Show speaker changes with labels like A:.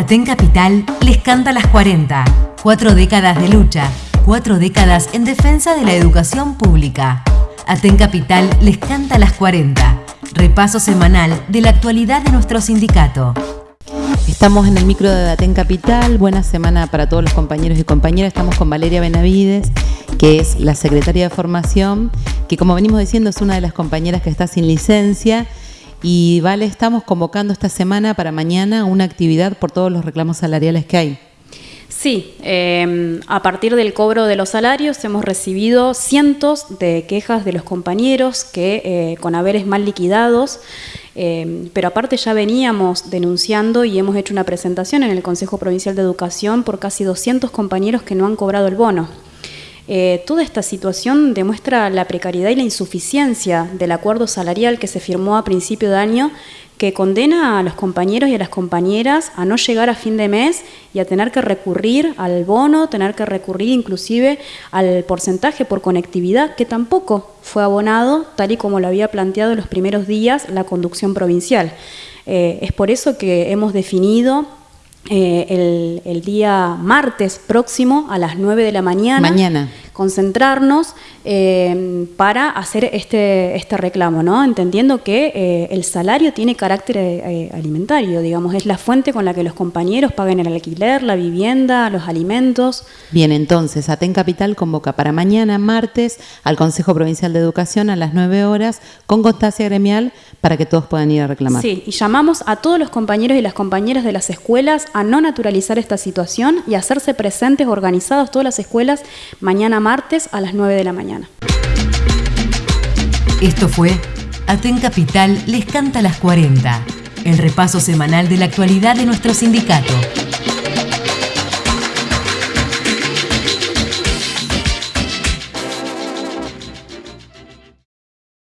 A: Aten Capital les canta las 40. Cuatro décadas de lucha, cuatro décadas en defensa de la educación pública. Aten Capital les canta las 40. Repaso semanal de la actualidad de nuestro sindicato.
B: Estamos en el micro de Aten Capital. Buena semana para todos los compañeros y compañeras. Estamos con Valeria Benavides, que es la secretaria de formación, que como venimos diciendo es una de las compañeras que está sin licencia y vale, estamos convocando esta semana para mañana una actividad por todos los reclamos salariales que hay.
C: Sí, eh, a partir del cobro de los salarios hemos recibido cientos de quejas de los compañeros que eh, con haberes mal liquidados, eh, pero aparte ya veníamos denunciando y hemos hecho una presentación en el Consejo Provincial de Educación por casi 200 compañeros que no han cobrado el bono. Eh, toda esta situación demuestra la precariedad y la insuficiencia del acuerdo salarial que se firmó a principio de año que condena a los compañeros y a las compañeras a no llegar a fin de mes y a tener que recurrir al bono, tener que recurrir inclusive al porcentaje por conectividad, que tampoco fue abonado tal y como lo había planteado en los primeros días la conducción provincial. Eh, es por eso que hemos definido eh, el, día martes próximo a las 9 de la mañana.
B: Mañana.
C: Concentrarnos eh, para hacer este, este reclamo, ¿no? Entendiendo que eh, el salario tiene carácter alimentario, digamos, es la fuente con la que los compañeros paguen el alquiler, la vivienda, los alimentos.
B: Bien, entonces, Aten Capital convoca para mañana, martes, al Consejo Provincial de Educación a las 9 horas con constancia gremial para que todos puedan ir a reclamar.
C: Sí, y llamamos a todos los compañeros y las compañeras de las escuelas a no naturalizar esta situación y hacerse presentes, organizados todas las escuelas, mañana martes a las 9 de la mañana.
A: Esto fue Aten Capital les canta las 40, el repaso semanal de la actualidad de nuestro sindicato.